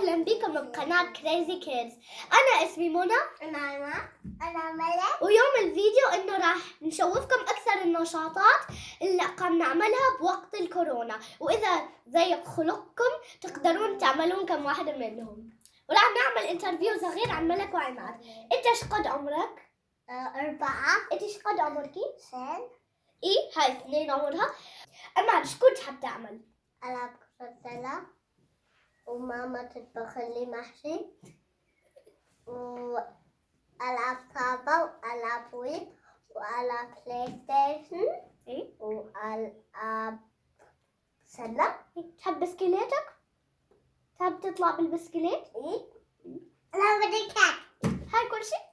وسهلا بكم بقناة Crazy Kids أنا اسمي منى. أنا أنا. أنا ملك. ويوم الفيديو إنه راح نشوفكم أكثر النشاطات اللي قام نعملها بوقت الكورونا. وإذا ضيق خلقكم تقدرون تعملون كم واحدة منهم. وراح نعمل interview صغير عن ملك وعماد. أنت إيش قد عمرك؟ آه، أربعة. أنت إيش قد عمركي؟ سن. إيه هاي اثنين عمرها. عماد إيش كنت تحب تعمل؟ ألعب كرة وماما تطبخ لي محشي وألعب صعبة وألعب ويب وألعب PlayStation إيه؟ وألعب سلة تحب بسكليتك؟ تحب تطلع بالبسكليت؟ إيه أنا بدي هاي كل شيء؟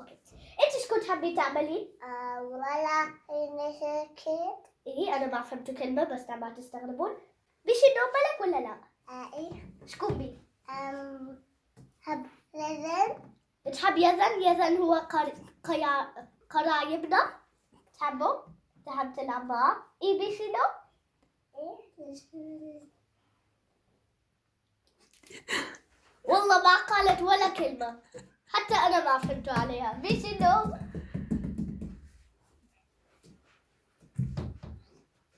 okay أنت إيش كنت تعملين؟ آه، ولا نشر كيت إيه أنا ما فهمت كلمة بس ما تستغربون بيشي نوبلك ولا لا؟ إيه شكوبي أم هب لازم تحب يزن؟ يزن هو قر... قيا... قرايبنا تحبه؟ تحب تلعب معاه؟ إيه بيشي نو؟ إيه والله ما قالت ولا كلمة حتى أنا ما فهمت عليها بيشي نو؟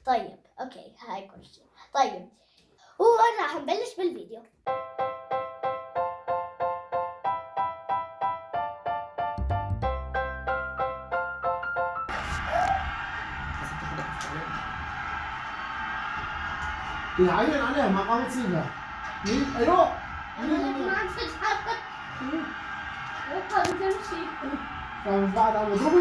طيب أوكي هاي كل شيء طيب وراح نبلش بالفيديو. يعين عليها ما قامت سيبها مين؟ أيوه. ما عم تتحرك وقف تمشي. بعد عم يضربوا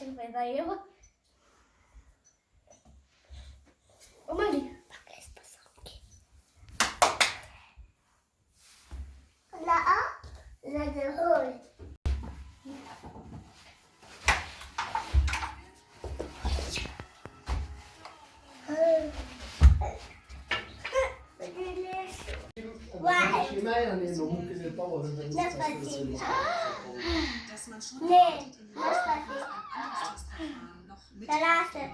Ashen d'ailleurs. Oh my laisse pas ça. La la Nein, ثلاثة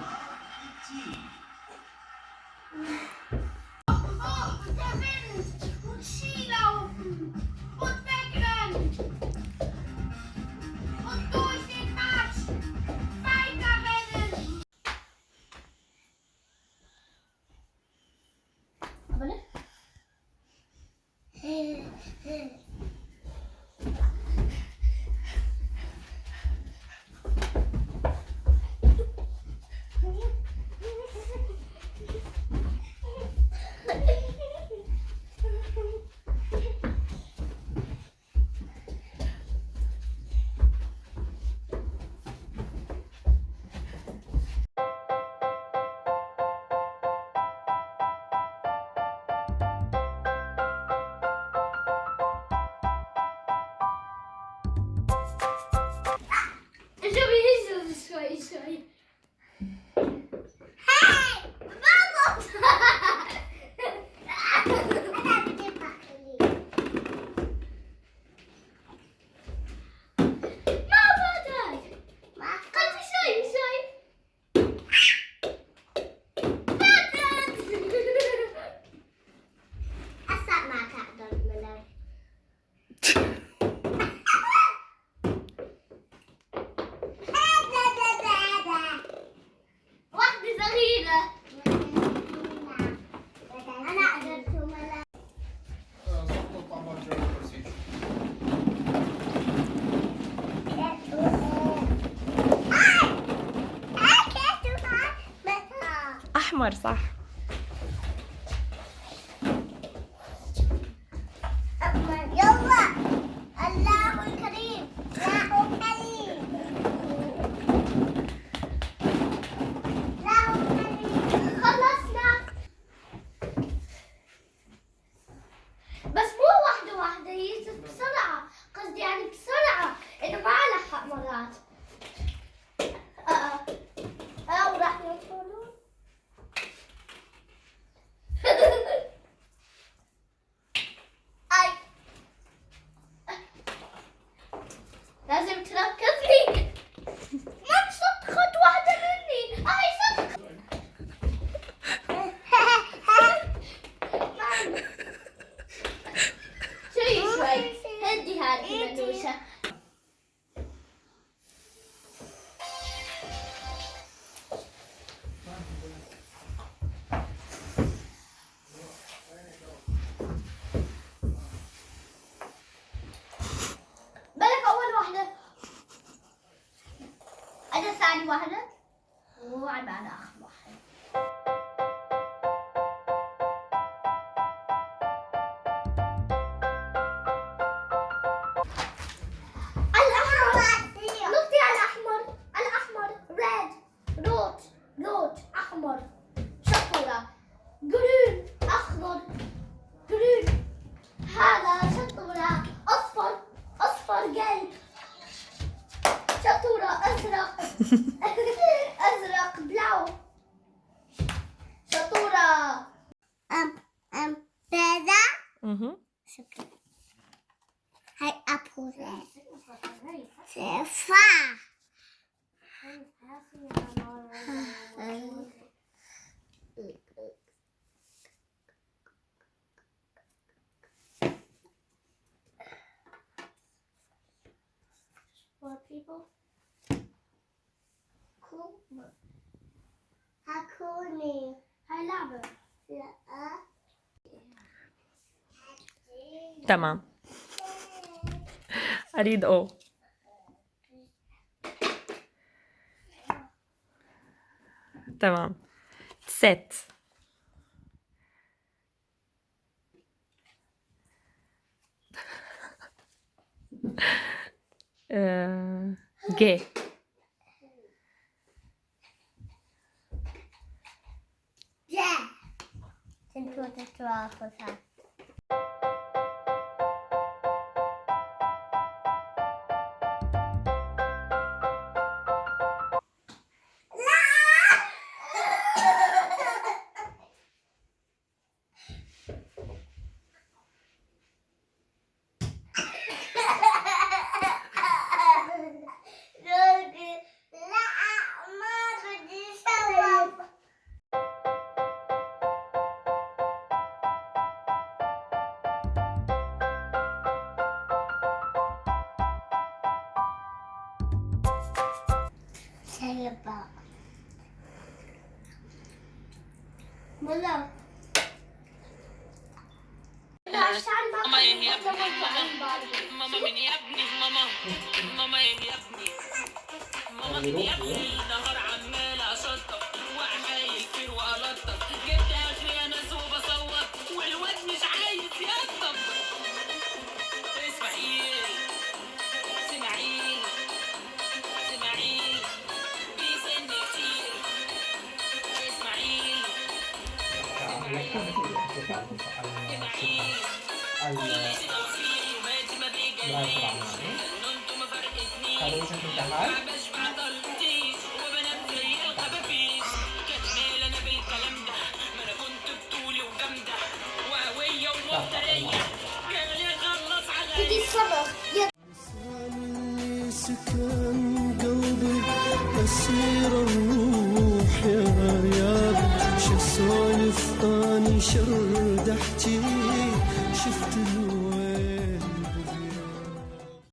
Marketing. Mm-hmm. صغيرة. أنا أحمر صح؟ 一滴。people. Cool. How cool me. I love it. Tamam. أريد أو تمام ست Eh, uh, gay. Yeah. Into the draw for that. Mama ini abni, mama, mama ini abni, mama ini abni, nahar سكن قلبي أسيرة انشر ضحكتي